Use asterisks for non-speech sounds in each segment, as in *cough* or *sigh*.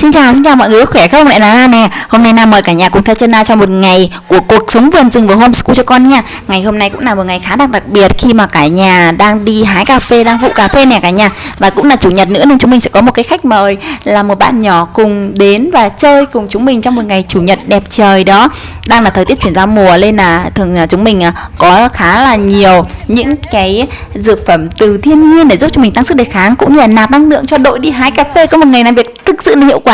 Xin chào, xin chào mọi người khỏe không? Lại là Na nè. Hôm nay Na mời cả nhà cùng theo chân Na cho một ngày của cuộc sống vườn rừng và homeschool cho con nha. Ngày hôm nay cũng là một ngày khá đặc đặc biệt khi mà cả nhà đang đi hái cà phê, đang vụ cà phê nè cả nhà. Và cũng là chủ nhật nữa nên chúng mình sẽ có một cái khách mời là một bạn nhỏ cùng đến và chơi cùng chúng mình trong một ngày chủ nhật đẹp trời đó. Đang là thời tiết chuyển giao mùa nên là thường là chúng mình à, có khá là nhiều những cái dược phẩm từ thiên nhiên để giúp cho mình tăng sức đề kháng cũng như là nạp năng lượng cho đội đi hái cà phê. Có một ngày làm việc thực sự là hiệu quả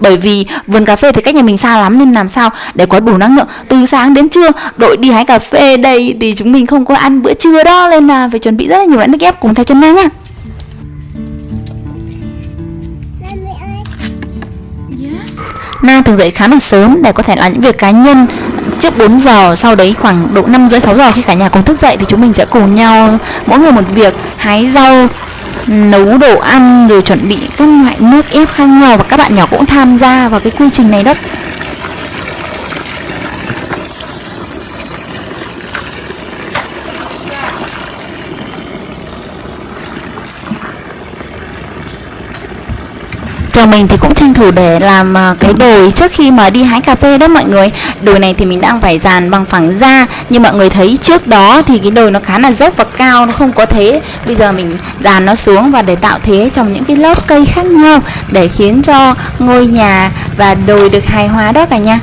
bởi vì vườn cà phê thì cách nhà mình xa lắm nên làm sao để có đủ năng lượng. Từ sáng đến trưa đội đi hái cà phê đây thì chúng mình không có ăn bữa trưa đó nên là phải chuẩn bị rất là nhiều loại nước ép cùng theo chân na nha Na thường dậy khá là sớm để có thể làm những việc cá nhân trước 4 giờ, sau đấy khoảng độ 5 rưỡi 6 giờ khi cả nhà cùng thức dậy thì chúng mình sẽ cùng nhau mỗi người một việc, hái rau, nấu đồ ăn, rồi chuẩn bị các loại nước ép khác nhau và các bạn nhỏ cũng tham gia vào cái quy trình này đó. Mình thì cũng tranh thủ để làm à, cái đồi trước khi mà đi hái cà phê đó mọi người. Đồi này thì mình đang phải dàn bằng phẳng da như mọi người thấy trước đó thì cái đồi nó khá là dốc và cao, nó không có thế. Bây giờ mình dàn nó xuống và để tạo thế trong những cái lớp cây khác nhau để khiến cho ngôi nhà và đồi được hài hòa đó cả nhà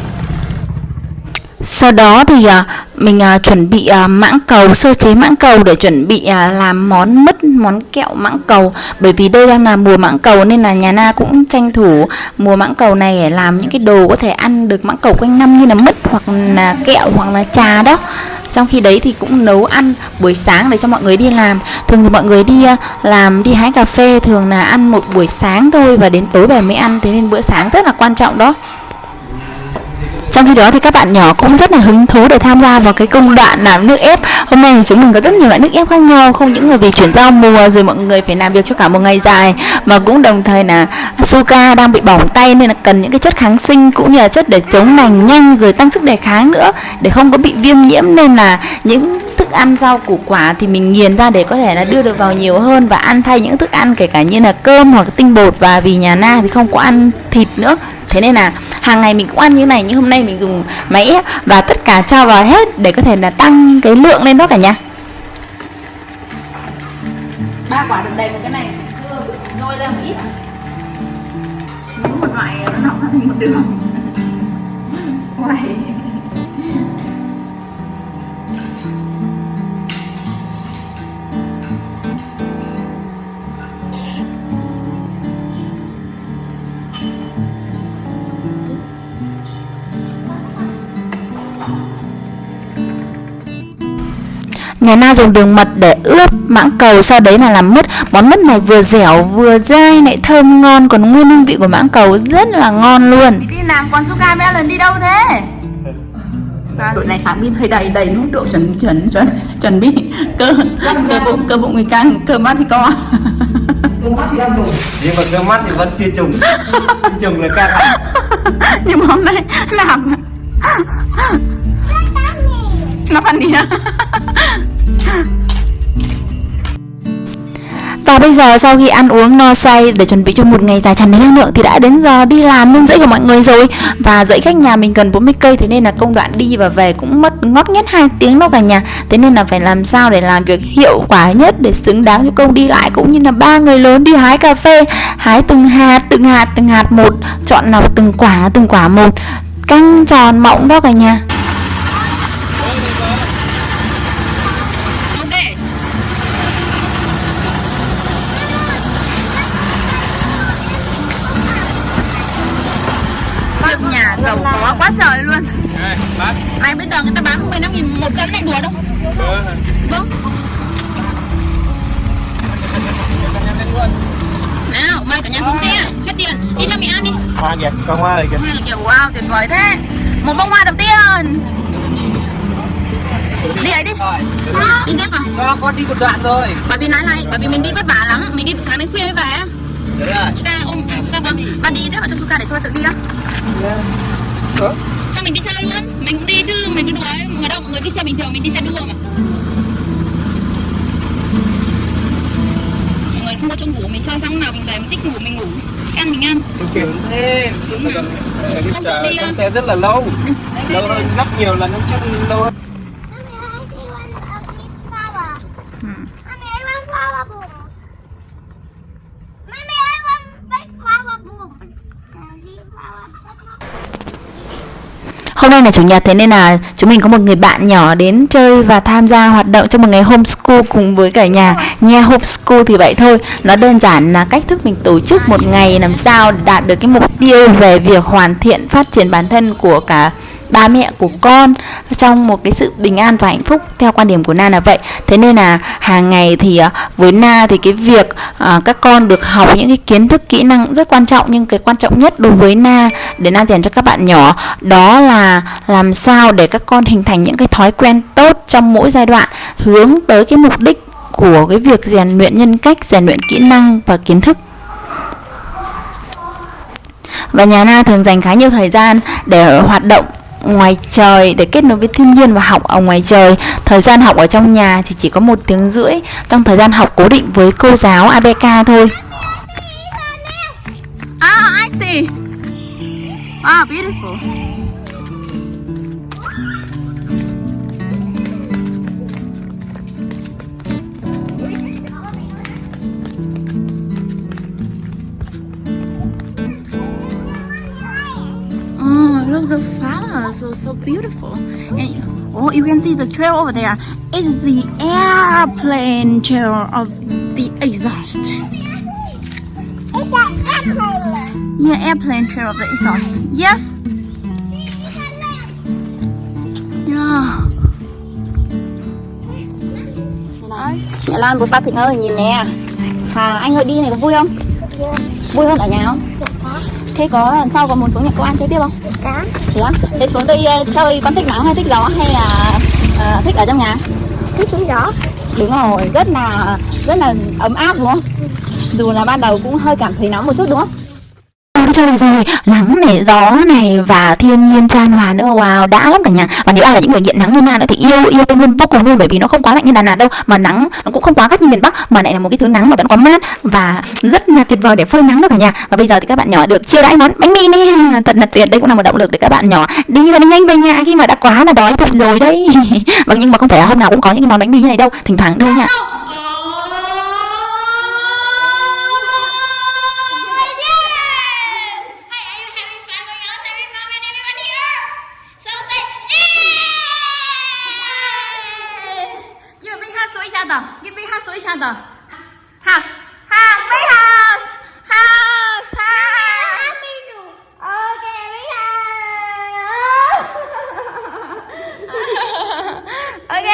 sau đó thì à, mình à, chuẩn bị à, mãng cầu sơ chế mãng cầu để chuẩn bị à, làm món mứt món kẹo mãng cầu. Bởi vì đây đang là mùa mãng cầu nên là nhà na cũng tranh thủ mùa mãng cầu này để làm những cái đồ có thể ăn được mãng cầu quanh năm như là mứt hoặc là kẹo hoặc là trà đó. Trong khi đấy thì cũng nấu ăn buổi sáng để cho mọi người đi làm. Thường thì mọi người đi à, làm đi hái cà phê thường là ăn một buổi sáng thôi và đến tối về mới ăn. Thế nên bữa sáng rất là quan trọng đó trong khi đó thì các bạn nhỏ cũng rất là hứng thú để tham gia vào cái công đoạn làm nước ép. Hôm nay thì chúng mình có rất nhiều loại nước ép khác nhau, không những là vì chuyển giao mùa rồi mọi người phải làm việc cho cả một ngày dài, mà cũng đồng thời là Suka đang bị bỏng tay nên là cần những cái chất kháng sinh cũng như là chất để chống nành nhanh rồi tăng sức đề kháng nữa để không có bị viêm nhiễm. Nên là những thức ăn rau củ quả thì mình nghiền ra để có thể là đưa được vào nhiều hơn và ăn thay những thức ăn kể cả như là cơm hoặc tinh bột. Và vì nhà na thì không có ăn thịt nữa thế nên là hàng ngày mình cũng ăn như này, nhưng hôm nay mình dùng máy ép và tất cả cho vào hết để có thể là tăng cái lượng lên đó cả nhà. Ba quả được đầy một cái này. Nôi ra một ít một loại, nó nọc thành một đường. *laughs* Uầy. Nhà Na dùng đường mật để ướp mãng cầu sau đấy là làm mứt. Món mứt này vừa dẻo vừa dai lại thơm ngon Còn nguyên hương vị của mãng cầu rất là ngon luôn. Đi làm còn Suka với lần đi đâu thế? Đội này kháng pin hơi đầy đầy nút độ chuẩn chuẩn chuẩn chuẩn bị. Cơ cơ bụng cơ bụng mình căng cơ mắt thì co. Cơ mắt thì đang trùng. Nhưng mà cơ mắt thì vẫn chưa trùng. Trùng là ca thẳng *laughs* nhưng mà hôm nay làm nó phân đi và bây giờ sau khi ăn uống no say để chuẩn bị cho một ngày dài tràn đầy năng lượng thì đã đến giờ đi làm nương dãy của mọi người rồi. Và dãy khách nhà mình gần 40 cây thế nên là công đoạn đi và về cũng mất ngót nhất 2 tiếng đó cả nhà. Thế nên là phải làm sao để làm việc hiệu quả nhất để xứng đáng cho công đi lại cũng như là ba người lớn đi hái cà phê. Hái từng hạt, từng hạt, từng hạt một Chọn lọc từng quả, từng quả một. Căng tròn mọng đó cả nhà. Nhà giàu có quá trời luôn. Này bây giờ người ta bán 15 nghìn một cân này đùa đâu. Vâng. Nào, mời cả nhà xuống xe. Hết tiền, đi theo mẹ ăn đi. Hoa kìa con hoa này kìa. Hoa kiểu wow, tuyệt vời thế. Một bông hoa đầu tiên. Đi ấy đi. Đi tiếp vào cho con đi một đoạn thôi. Bởi vì nói này, bởi vì mình đi vất vả lắm. Mình đi sáng đến khuya mới về. Đấy à? Suka ôm, à, Suka vâng Bạn đi tiếp vào cho Suka để cho tự đi á. Ủa? Cho mình đi chơi luôn. Mình cũng đi chứ, mình cứ đùa ấy. Mọi người đâu, mọi người đi xe bình thường, mình đi xe đua mà. Mọi người không có chỗ ngủ mình chơi xong nào mình về mình thích ngủ mình ngủ. Ăn mình ăn. Kiểu thế sướng mà đi Không đi trong không? xe rất là lâu. Lâu hơn gấp nhiều lần hôm trước lâu hơn Hmm. Mommy, I want flower boom. Mommy, I want big flower boom. Uh, big flower. Hôm nay là chủ nhật thế nên là chúng mình có một người bạn nhỏ đến chơi và tham gia hoạt động trong một ngày homeschool cùng với cả nhà. Nghe homeschool thì vậy thôi, nó đơn giản là cách thức mình tổ chức một ngày làm sao đạt được cái mục tiêu về việc hoàn thiện phát triển bản thân của cả ba mẹ của con trong một cái sự bình an và hạnh phúc theo quan điểm của Na là vậy. Thế nên là hàng ngày thì ờ, với Na thì cái việc à, các con được học những cái kiến thức kỹ năng rất quan trọng nhưng cái quan trọng nhất đối với Na để Na rèn cho các bạn nhỏ đó là làm sao để các con hình thành những cái thói quen tốt trong mỗi giai đoạn hướng tới cái mục đích của cái việc rèn luyện nhân cách, rèn luyện kỹ năng và kiến thức. Và nhà Na thường dành khá nhiều thời gian để hoạt động ngoài trời để kết nối với thiên nhiên và học ở ngoài trời. Thời gian học ở trong nhà thì chỉ có một tiếng rưỡi trong thời gian học cố định với cô giáo ABK thôi. Oh, I see. Wow, beautiful. Look the flowers, so so beautiful. And oh, you can see the trail over there. It's the airplane trail of the exhaust. Apple. Yeah, airplane trail of the exhaust. Yes. Yeah. Lan với ba Thịnh ơi nhìn nè Hà anh ơi đi này có vui không? Vui hơn ở nhà không? Thế có lần sau có muốn xuống nhà cô An chơi tiếp không? Có. Thế á? Thế xuống đây ờ, chơi con thích nắng hay thích gió hay là ờ, thích ở trong nhà? Thích xuống gió. Đúng rồi, rất là rất là ấm áp đúng không? Dù là ban đầu cũng hơi cảm thấy nóng một chút đúng không? Đi chơi được rồi, nắng này gió này và thiên nhiên tràn hòa nữa. Wow, đã lắm cả nhà. Và nếu ai là những người nghiện nắng như na nữa thì yêu yêu tây luôn vô cùng luôn bởi vì nó không quá lạnh như đà lạt đâu, mà nắng nó cũng không quá gắt như miền bắc, mà lại là một cái thứ nắng mà vẫn có mát và rất là tuyệt vời để phơi nắng đó cả nhà. Và bây giờ thì các bạn nhỏ được chiêu đãi món bánh mì nè. Thật là tuyệt, đây cũng là một động lực để các bạn nhỏ đi và đi nhanh về nhà khi mà đã quá là đói bụng rồi đấy. *laughs* Và vâng, nhưng mà không phải là hôm nào cũng có những cái món bánh mì như này đâu, thỉnh thoảng thôi nha Yes! Hey, are you having fun going out, every mom and everyone here? So say yeah! Give a big hug to each other. Give big hug to each other. Hug. Hug. Big hugs. Hugs. Hugs. Okay, we Ok.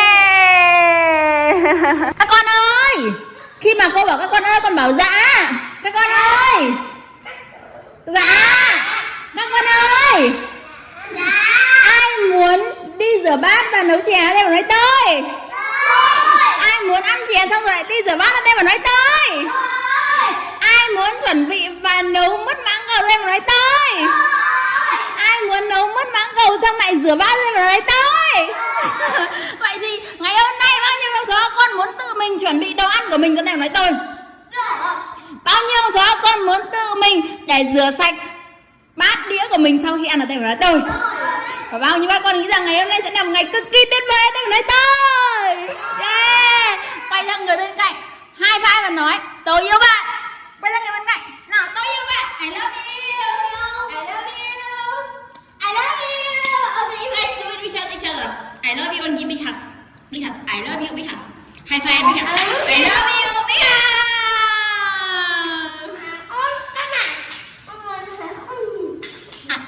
Các con ơi. Khi mà cô bảo các con ơi, con bảo dạ. Các con ơi. Dạ. Các con ơi. Ai muốn đi rửa bát và nấu chè đây mà nói tôi. Ai muốn ăn chè xong rồi lại đi rửa bát đây mà nói tôi. Ai muốn chuẩn bị và nấu mứt mãng cầu đây mà nói tôi. Ai muốn nấu mứt mãng cầu xong lại đời nói tôi. *laughs* Vậy thì ngày hôm nay bao nhiêu trong số con muốn tự mình chuẩn bị đồ ăn của mình cái này nói tôi. Bao nhiêu số con muốn tự mình để rửa sạch bát đĩa của mình sau khi ăn ở đây nói tôi. Và bao nhiêu các con nghĩ rằng ngày hôm nay sẽ là một ngày cực kỳ tuyệt vời tôi nói tôi. Yeah. Quay sang người bên cạnh, hai vai và nói tôi yêu bạn. Quay sang người bên cạnh, nào tôi yêu bạn. I love you. I love you. I love you. Okay, you guys do it with each other. I love you and give big hugs. Big hugs. I love you. Big hugs. High five. Big hugs. I love you. Big hugs.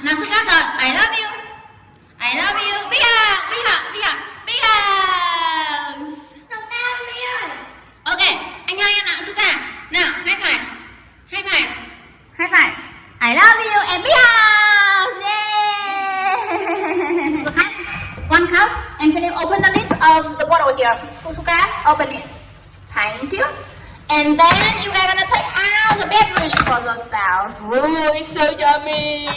Nào sức rồi. I love you. I love you. Big hug. Big hug. Big hug. Big hugs. Ok, anh hai nào sức cả. Nào, high five. High five. High five. I love you and big hugs. Yeah. One cup. And can you open the lid of the bottle here? Fusuka, open it. Thank you. And then you are gonna take out the beverage for the stuff. Oh, it's so yummy.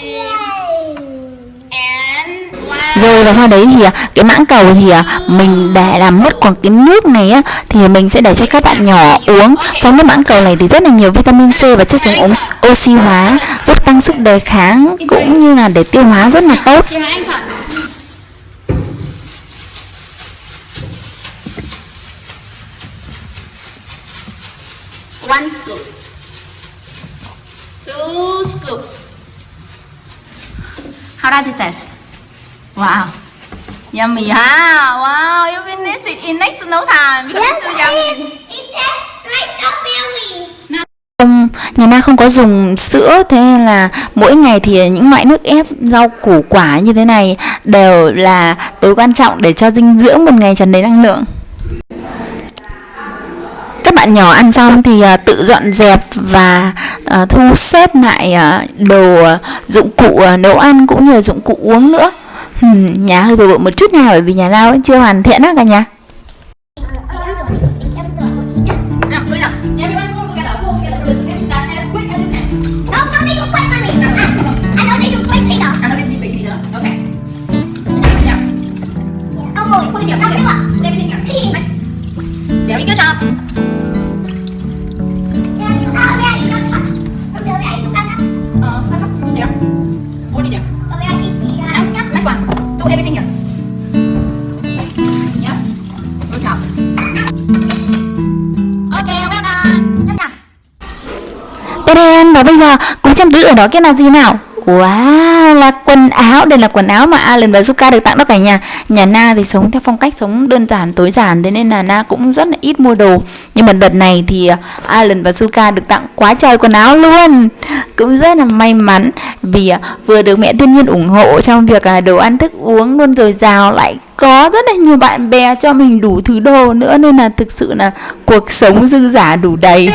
And one, rồi và sau đấy thì à, cái mãng cầu thì à, mình để làm mất còn cái nước này á thì mình sẽ để cho các bạn nhỏ uống trong nước mãng cầu này thì rất là nhiều vitamin C và chất chống ox- oxy hóa giúp tăng sức đề kháng cũng như là để tiêu hóa rất là tốt Chị Hà Anh Thuận One scoop. Two scoop. How does it taste? Wow. Yummy ha? Wow you finish it in next no time. Because it's too yummy. It tastes like strawberry. không nhà na không có dùng sữa thế nên là mỗi ngày thì những loại nước ép rau củ quả như thế này đều là tối quan trọng để cho dinh dưỡng một ngày tràn đầy năng lượng bạn nhỏ ăn xong thì uh, tự dọn dẹp và uh, thu xếp lại uh, đồ uh, dụng cụ uh, nấu ăn cũng như là dụng cụ uống nữa. Hmm, nhà hơi bừa bộn một chút nha bởi vì nhà lao vẫn chưa hoàn thiện á cả nhà. Nào, bây put everything here. Yes. Good job. Okay, well done. Nhâm nhầm. Tadam, và bây giờ cùng xem thứ ở đó kia là gì nào Wow, là quần áo, Đây là quần áo mà Alan và Zuka được tặng đó cả nhà. Nhà Na thì sống theo phong cách sống đơn giản, tối giản, Thế nên là Na cũng rất là ít mua đồ. Nhưng mà đợt này thì à, Alan và Zuka được tặng quá trời quần áo luôn. Cũng rất là may mắn Vì à, vừa được mẹ thiên nhiên ủng hộ Trong việc à, đồ ăn thức uống luôn dồi dào, Lại có rất là nhiều bạn bè cho mình đủ thứ đồ nữa, Nên là thực sự là cuộc sống dư giả đủ đầy.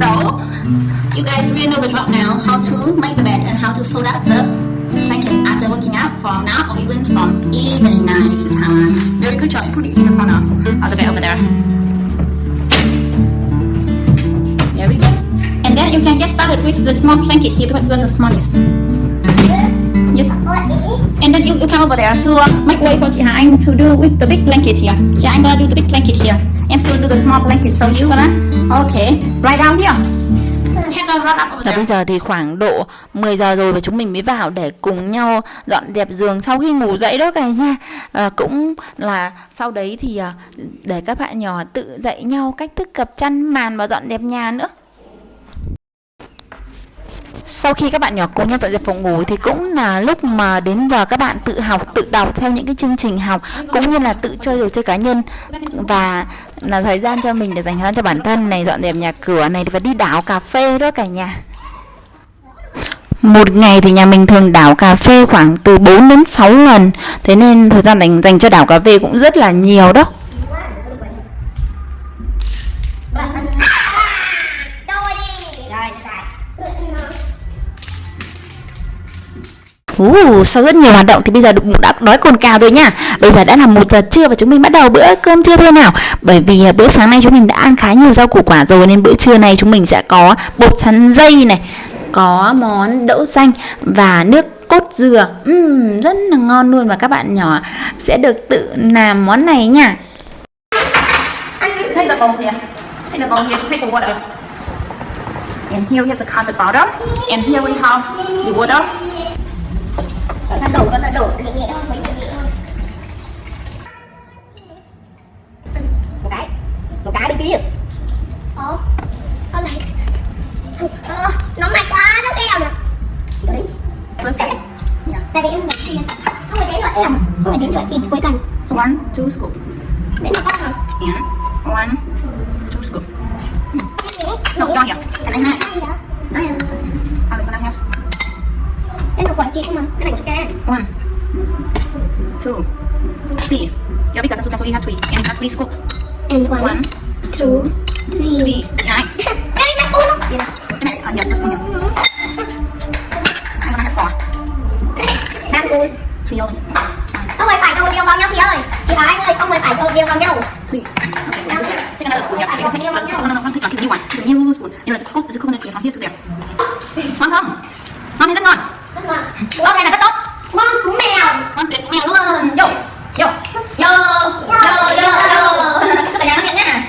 So, you guys really know the job now, how to make the bed and how to fold out the blankets after waking up from now or even from evening night time. Very good job. Put it in the corner of the bed over there. Very good. And then you can get started with the small blanket here because the smallest. Yes. And then you, you come over there to uh, make way for chị to do with the big blanket here. Anh gonna do the big blanket here. Em still do the small blanket. So you gonna okay right down here. *laughs* Và there. bây giờ thì khoảng độ 10 giờ rồi và chúng mình mới vào để cùng nhau dọn dẹp giường sau khi ngủ dậy đó cả nhà. À, cũng là sau đấy thì à, để các bạn nhỏ tự dạy nhau cách thức cập chăn màn và dọn dẹp nhà nữa. Sau khi các bạn nhỏ cùng nhau dọn dẹp phòng ngủ thì cũng là lúc mà đến giờ các bạn tự học, tự đọc theo những cái chương trình học cũng như là tự chơi đồ chơi cá nhân. Và là thời gian cho mình để dành thời gian cho bản thân này dọn dẹp nhà cửa này và đi đảo cà phê đó cả nhà. Một ngày thì nhà mình thường đảo cà phê khoảng từ 4 đến 6 lần. Thế nên thời gian dành, dành cho đảo cà phê cũng rất là nhiều đó. Uh, sau rất nhiều hoạt động thì bây giờ bụng đã đói cồn cào rồi nha Bây giờ đã là một giờ trưa và chúng mình bắt đầu bữa cơm trưa thôi nào Bởi vì à, bữa sáng nay chúng mình đã ăn khá nhiều rau củ quả rồi Nên bữa trưa này chúng mình sẽ có bột sắn dây này Có món đậu xanh và nước cốt dừa uhm, Rất là ngon luôn và các bạn nhỏ sẽ được tự làm món này nha Take the bowl here. Take the bowl here. Take the water. And here we have the cotton bottle. And here we have the water đổ con là đổ nhẹ nhẹ thôi mấy nhẹ nhẹ thôi. Một cái một cái đi kia ờ con này. Ờ, nó mạnh quá nó kêu nè đấy. Dạ. Tại vì em không phải thế là em không phải đến được thì cuối cùng one two scoop Take another spoon here. Okay, take, no, no, no, no, take one. A new one. Take a new spoon. You know, the scoop is equivalent to from here to there. Ngon không? Ngon thì rất ngon. rất ngon Ngon này là rất tốt. ngon cú mèo Ngon tuyệt của mèo luôn. Vô. Vô. Vô. Vô. Vô. Vô. Cho cả nhà nó nghiện nhá.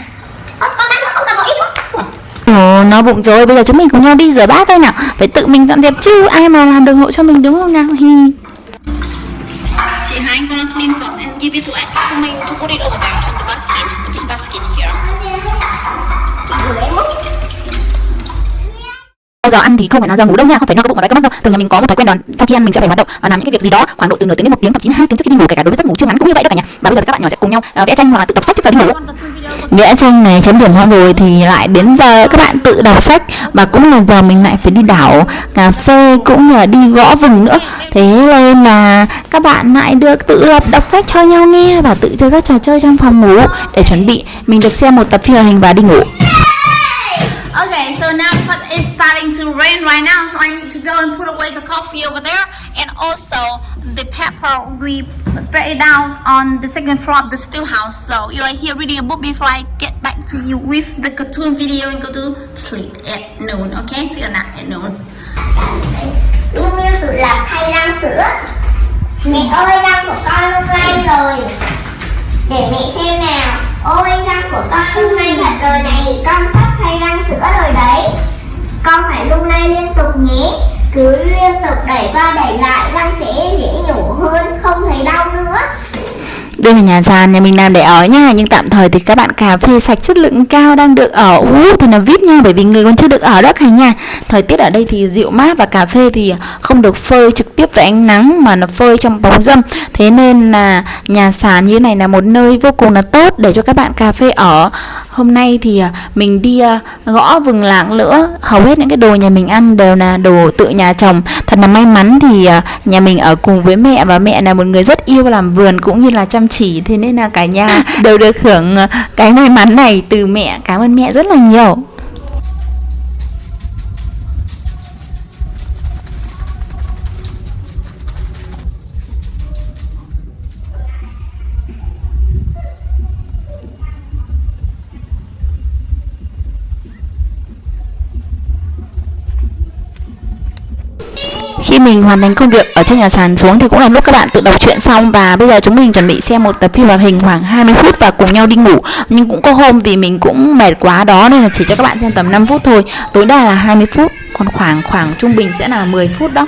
Ơ, con đang không cần một ít quá Ồ, no bụng rồi, bây giờ chúng mình cùng nhau đi rửa bát thôi nào Phải tự mình dọn dẹp chứ, ai mà làm được hộ cho mình đúng không nào Hi không phải là giờ ngủ đâu nha không phải no cái bụng ở đấy các mắt đâu. Thường nhà mình có một thói quen đó trong khi ăn mình sẽ phải hoạt động và làm những cái việc gì đó khoảng độ từ nửa tiếng đến một tiếng thậm chí là hai tiếng trước khi đi ngủ kể cả đối với giấc ngủ chưa ngắn cũng như vậy đó cả nhà. Và bây giờ các bạn nhỏ sẽ cùng nhau uh, vẽ tranh hoặc là tự đọc sách trước giờ đi ngủ. Vẽ tranh này chấm điểm xong rồi thì lại đến giờ các bạn tự đọc sách. Và cũng là giờ mình lại phải đi đảo cà phê cũng là đi gõ vừng nữa. Thế nên là các bạn lại được tự lập đọc sách cho nhau nghe và tự chơi các trò chơi trong phòng ngủ để chuẩn bị. Mình được xem một tập phim hoạt hình và đi ngủ. Okay, so now it's starting to rain right now, so I need to go and put away the coffee over there, and also the pepper we spread it down on the second floor of the still house. So you are here reading a book before I get back to you with the cartoon video and go to sleep at noon. Okay, to your at noon. Miu tự lập thay răng sữa Mẹ ơi răng của con lung lay rồi Để mẹ xem nào. Ôi, răng của con hôm nay thật rồi này. Con sắp thay răng sữa rồi đấy. Con phải lung lay liên tục nhé. Cứ liên tục đẩy qua đẩy lại, Răng sẽ dễ nhủ hơn, Không thấy đau nữa. Đây là nhà sàn nhà mình làm để ở nha. Nhưng tạm thời thì các bạn cà phê sạch chất lượng cao đang được ở. Uh, Thì là VIP nha Bởi vì người còn chưa được ở đó cả nhà Thời tiết ở đây thì dịu mát và cà phê thì không được phơi trực tiếp với ánh nắng Mà nó phơi trong bóng râm Thế nên là nhà sàn như này là một nơi vô cùng là tốt Để cho các bạn cà phê ở. Hôm nay thì à, mình đi à, gõ vừng lạc nữa Hầu hết những cái đồ nhà mình ăn đều là đồ tự nhà trồng Thật là may mắn thì à, nhà mình ở cùng với mẹ Và mẹ là một người rất yêu làm vườn cũng như là chăm chỉ Thế nên là cả nhà *laughs* đều được hưởng cái may mắn này từ mẹ. Cảm ơn mẹ rất là nhiều Khi mình hoàn thành công việc ở trên nhà sàn xuống thì cũng là lúc các bạn tự đọc truyện xong và bây giờ chúng mình chuẩn bị xem một tập phim hoạt hình khoảng 20 phút và cùng nhau đi ngủ. Nhưng cũng có hôm vì mình cũng mệt quá đó nên là chỉ cho các bạn xem tầm 5 phút thôi. Tối đa là 20 phút, còn khoảng khoảng trung bình sẽ là 10 phút đó.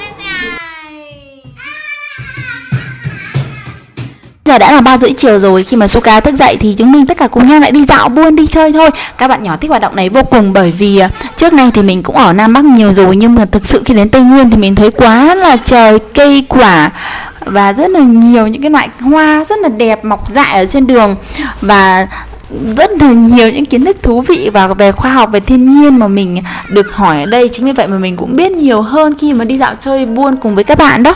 Giờ đã là ba rưỡi chiều rồi, Khi mà Suka thức dậy thì chúng mình tất cả cùng nhau lại đi dạo buôn đi chơi thôi. Các bạn nhỏ thích hoạt động này vô cùng Bởi vì à, trước nay thì mình cũng ở Nam Bắc nhiều rồi, Nhưng mà thực sự khi đến Tây Nguyên thì mình thấy quá là trời cây quả Và rất là nhiều những cái loại hoa rất là đẹp mọc dại ở trên đường Và rất là nhiều những kiến thức thú vị và về khoa học, về thiên nhiên mà mình được hỏi ở đây. Chính vì vậy mà mình cũng biết nhiều hơn khi mà đi dạo chơi buôn cùng với các bạn đó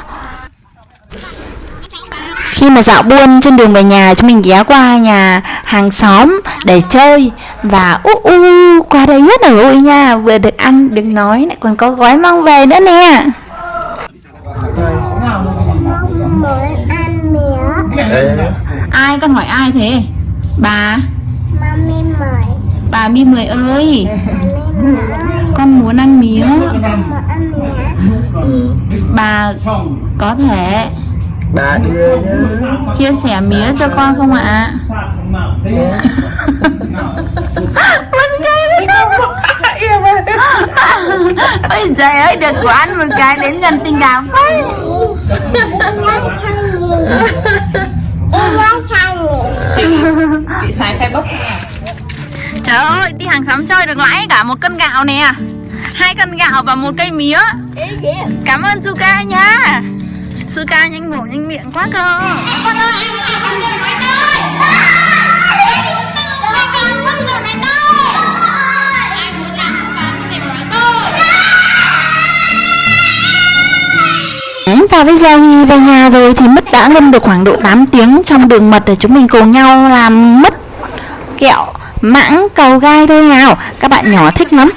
khi mà dạo buôn trên đường về nhà chúng mình ghé qua nhà hàng xóm để chơi. Và u u, qua đây rất là vui nha, vừa được ăn, được nói lại còn có gói mang về nữa nè. Ai con hỏi ai thế? Bà? Mami mời bà mi mười ơi. Con muốn ăn Con muốn ăn mía ừ, bà có thể bà đưa nhá. Chia sẻ mía cho con không ạ? Ôi trời ơi được của ăn một cái đến gần tình cảm. Quá chị xài khai bốc Trời ơi, đi hàng xóm chơi được lãi cả một cân gạo nè. Hai cân gạo và một cây mía. Cảm ơn Suka nha sư ca nhanh ngủ nhanh miệng quá cơ con ơi, anh không được nói tôi. Con không được nói tôi. Và bây giờ thì về nhà rồi thì mất đã ngâm được khoảng độ 8 tiếng trong đường mật để chúng mình cùng nhau làm mất kẹo mãng cầu gai thôi nào Các bạn nhỏ thích lắm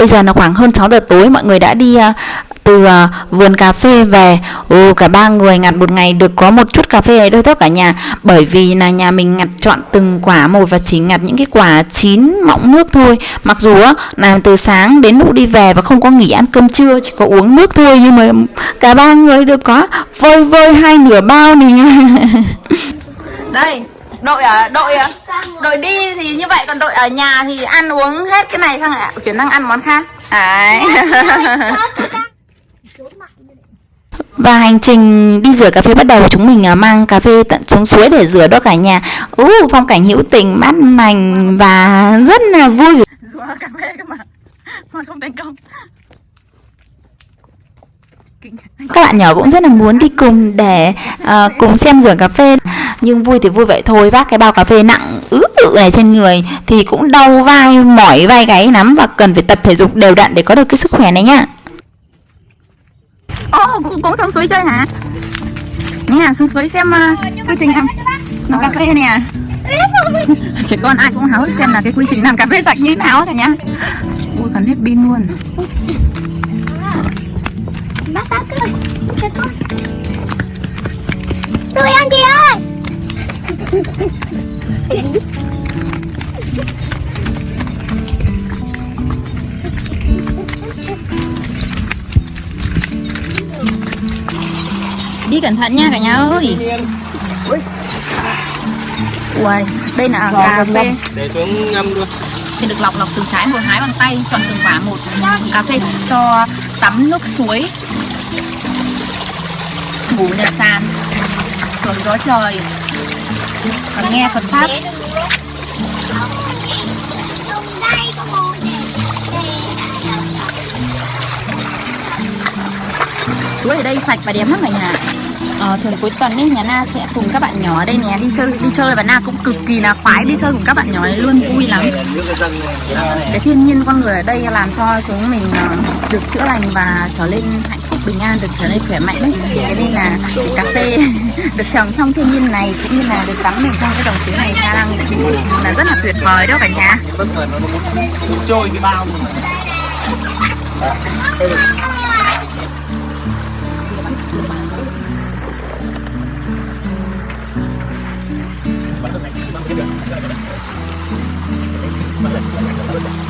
Bây giờ là khoảng hơn 6 giờ tối mọi người đã đi à, từ à, vườn cà phê về. Ừ, cả ba người ngặt một ngày được có một chút cà phê đây thôi cả nhà. Bởi vì là nhà mình ngặt chọn từng quả một và chỉ ngặt những cái quả chín mọng nước thôi. Mặc dù á làm từ sáng đến lúc đi về và không có nghỉ ăn cơm trưa chỉ có uống nước thôi nhưng mà cả ba người được có vơi vơi hai nửa bao nè. *laughs* Đây đội ở đội đội đi thì như vậy còn đội ở nhà thì ăn uống hết cái này không ạ. Chuyển sang ăn món khác. Đấy *laughs* và hành trình đi rửa cà phê bắt đầu chúng mình à, mang cà phê tận xuống suối để rửa đó cả nhà. Ú, phong cảnh hữu tình mát lành và rất là vui. Rửa cà phê cơ mà. Mà không thành công. Các bạn nhỏ cũng rất là muốn đi cùng để à, cùng xem rửa cà phê. Nhưng vui thì vui vậy thôi vác cái bao cà phê nặng ứ ự này trên người thì cũng đau vai mỏi vai gáy lắm và cần phải tập thể dục đều đặn để có được cái sức khỏe này nhá Ồ, oh, cũng, cũng xuống suối chơi hả? Nè, xuống suối xem uh, quy trình làm, làm cà phê nè Trẻ con ai cũng háo xem là cái quy trình làm cà phê sạch như thế nào cả nhá Ui, còn hết pin luôn Bác bác ơi. Tôi ăn chị ơi. Đi cẩn thận nha cả nhà ơi. Ui, đây là cà phê. Để xuống ngâm luôn. Thì được lọc lọc từ trái một hái bằng tay chọn từng quả một. Cà phê cho tắm nước suối. Ngủ nhật sàn. Hưởng gió trời. Còn nghe Phật pháp. Suối ở đây sạch và đẹp lắm cả nhà Ờ, thường cuối tuần ấy nhà Na sẽ cùng các bạn nhỏ ở đây nè đi chơi đi chơi và Na cũng cực kỳ là khoái đi chơi cùng các bạn nhỏ này luôn vui lắm. Cái thiên nhiên con người ở đây làm cho chúng mình ờ, được chữa lành và trở lên hạnh phúc bình an được trở nên khỏe mạnh đấy thế nên là cái cà phê *laughs* được trồng trong thiên nhiên này cũng như là được tắm mình trong cái đồng suối này khả năng là rất là tuyệt vời đó cả nhà *laughs* Thank you.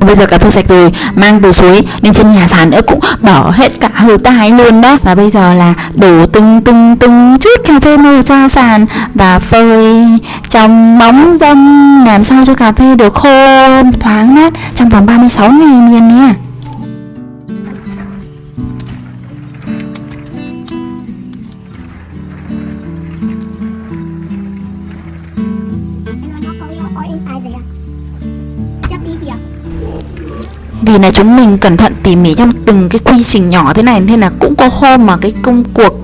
bây giờ cà phê sạch rồi, mang từ suối lên trên nhà sàn nữa, cũng bỏ hết cả hừ tai luôn đó và bây giờ là đổ từng từng từng chút cà phê màu ra sàn và phơi trong bóng râm làm sao cho cà phê được khô, thoáng mát trong vòng 36 ngày liền nha. Vì là chúng mình cẩn thận tỉ mỉ trong từng cái quy trình nhỏ thế này nên là cũng có hôm mà cái công cuộc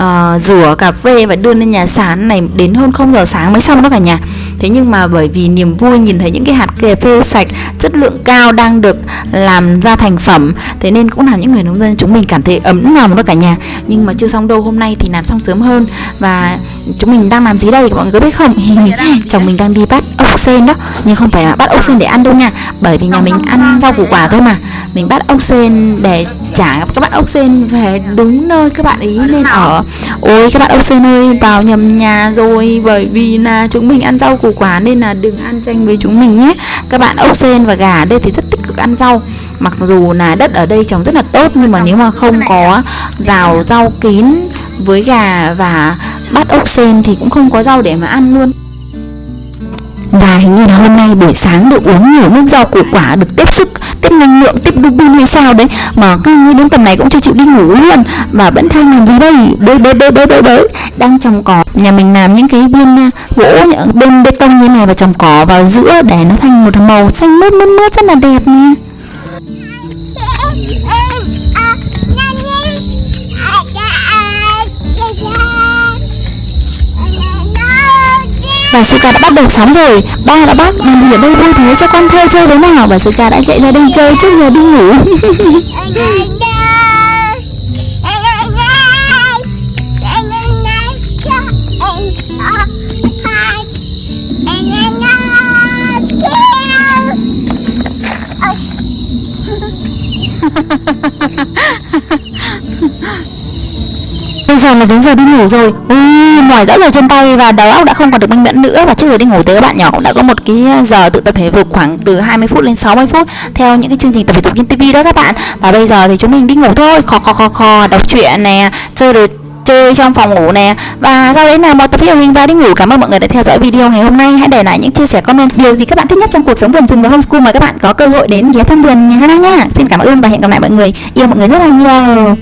uh, rửa cà phê và đưa lên nhà sàn này đến hơn không giờ sáng mới xong đó cả nhà. Thế nhưng mà bởi vì niềm vui nhìn thấy những cái hạt cà phê sạch chất lượng cao đang được làm ra thành phẩm thế nên cũng làm những người nông dân chúng mình cảm thấy ấm lòng đó cả nhà. Nhưng mà chưa xong đâu hôm nay thì làm xong sớm hơn. Và chúng mình đang làm gì đây? Mọi người có biết không? *laughs* Chồng mình đang đi bắt ốc sên đó. Nhưng không phải là bắt ốc sên để ăn đâu nha. Bởi vì nhà mình ăn rau củ quả thôi mà. Mình bắt ốc sên để trả các bạn ốc sên về đúng nơi các bạn ý nên ở. Ôi các bạn ốc sên ơi vào nhầm nhà rồi. Bởi vì là chúng mình ăn rau củ quả nên là đừng ăn tranh với chúng mình nhé. Các bạn ốc sên và gà ở đây thì rất tích cực ăn rau. Mặc dù là đất ở đây trồng rất là tốt nhưng mà nếu mà không có rào rau kín với gà và bắt ốc sên thì cũng không có rau để mà ăn luôn. Và hình như là hôm nay buổi sáng được uống nhiều nước rau củ quả được tiếp sức, tiếp năng lượng, tiếp dopamine hay sao đấy, mà cứ như đến tầm này cũng chưa chịu đi ngủ luôn. Và vẫn than làm gì đây? Bơi bơi bơi bơi bơi bơi đang trồng cỏ. Nhà mình làm những cái viên à, gỗ những bên bê tông như này và trồng cỏ vào giữa để nó thành một màu xanh mướt mướt mướt, rất là đẹp nha. Và Suka đã bắt đầu sóng rồi. Ba đã bác, làm gì ở đây vui thế cho con thơ chơi với nào? Và Suka đã chạy ra đây chơi trước giờ đi ngủ. Ngủ rồi. Ui, mỏi rã rời chân tay và đầu óc đã không còn được minh mẫn nữa Và trước giờ đi ngủ tới các bạn nhỏ. Cũng đã có một cái à, giờ tự tập thể dục khoảng từ 20 phút đến 60 phút Theo những cái chương trình tập thể dục trên TV đó các bạn. Và bây giờ thì chúng mình đi ngủ thôi Khò khò khò khò, đọc truyện nè, chơi được chơi trong phòng ngủ nè. Và sau đấy là một tập phim hình và đi ngủ. Cảm ơn mọi người đã theo dõi video ngày hôm nay. Hãy để lại những chia sẻ comment điều gì các bạn thích nhất trong cuộc sống vườn rừng và homeschool mà các bạn có cơ hội đến ghé thăm vườn nhà Hana nha. Xin cảm ơn và hẹn gặp lại mọi người. Yêu mọi người rất là nhiều.